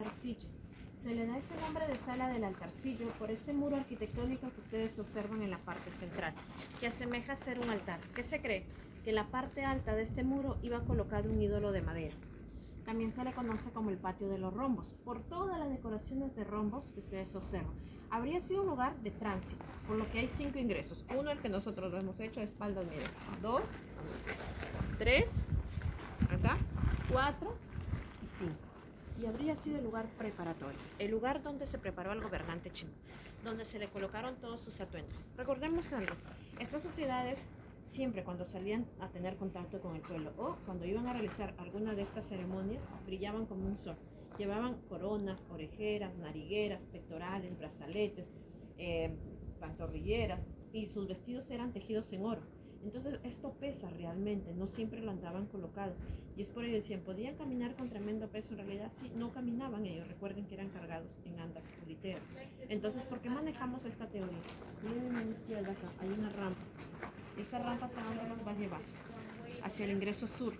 altarcillo. Se le da ese nombre de sala del altarcillo por este muro arquitectónico que ustedes observan en la parte central, que asemeja a ser un altar. ¿Qué se cree? Que en la parte alta de este muro iba colocado un ídolo de madera. También se le conoce como el patio de los rombos, por todas las decoraciones de rombos que ustedes observan. Habría sido un lugar de tránsito, por lo que hay cinco ingresos. Uno, el que nosotros lo hemos hecho, de espaldas, miren. Dos, tres, acá, cuatro y cinco. Y habría sido el lugar preparatorio, el lugar donde se preparó al gobernante chino, donde se le colocaron todos sus atuendos. Recordemos algo, estas sociedades siempre cuando salían a tener contacto con el pueblo o cuando iban a realizar alguna de estas ceremonias, brillaban como un sol. Llevaban coronas, orejeras, narigueras, pectorales, brazaletes, eh, pantorrilleras y sus vestidos eran tejidos en oro. Entonces esto pesa realmente, no siempre lo andaban colocado. Y es por ello decían, podían caminar con tremendo peso, en realidad sí, no caminaban ellos, recuerden que eran cargados en andas literas. Entonces, ¿por qué manejamos esta teoría? Miren a la izquierda acá, hay una rampa. Esta rampa nos va a llevar? Hacia el ingreso sur,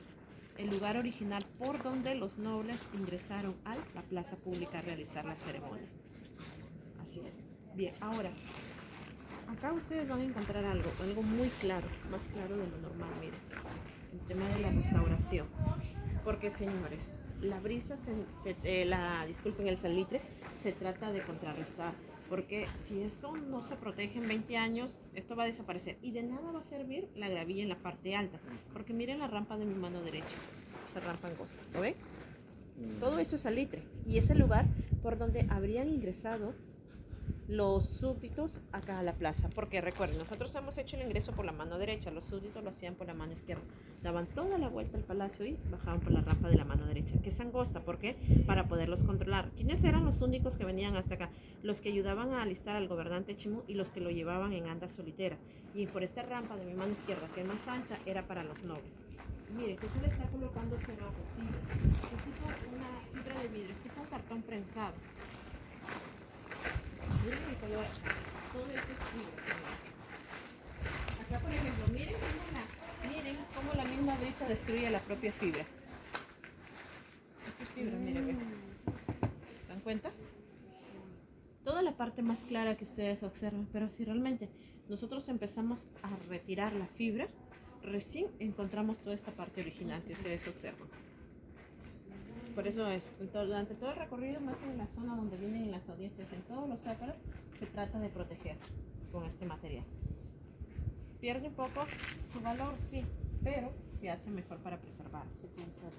el lugar original por donde los nobles ingresaron a la plaza pública a realizar la ceremonia. Así es. Bien, ahora, acá ustedes van a encontrar algo, algo muy claro, más claro de lo normal, miren, el tema de la restauración. Porque señores, la brisa, se, se, eh, la, disculpen el salitre, se trata de contrarrestar. Porque si esto no se protege en 20 años, esto va a desaparecer. Y de nada va a servir la gravilla en la parte alta. Porque miren la rampa de mi mano derecha. Esa rampa angosta, ¿lo ven? Todo eso es salitre. Y es el lugar por donde habrían ingresado los súbditos acá a la plaza. Porque recuerden, nosotros hemos hecho el ingreso por la mano derecha, los súbditos lo hacían por la mano izquierda. Daban toda la vuelta al palacio y bajaban por la rampa de la mano derecha, que es angosta. ¿Por qué? Para poderlos controlar. ¿Quiénes eran los únicos que venían hasta acá? Los que ayudaban a alistar al gobernante Chimú y los que lo llevaban en anda solitera. Y por esta rampa de mi mano izquierda, que es más ancha, era para los nobles. Mire, que se le está colocando cerrojo, fibra. Es tipo una fibra de vidrio, es tipo un cartón prensado. Acá, por ejemplo, miren cómo la, miren cómo la misma brisa destruye la propia fibra. Esto es fibra, miren, ven. ¿Se dan cuenta? Toda la parte más clara que ustedes observan, pero si realmente nosotros empezamos a retirar la fibra, recién encontramos toda esta parte original que ustedes observan. Por eso es, durante todo el recorrido, más en la zona donde vienen en las audiencias, en todos los sácaros, se trata de proteger con este material. Pierde un poco su valor, sí, pero se hace mejor para preservar. Se conserva.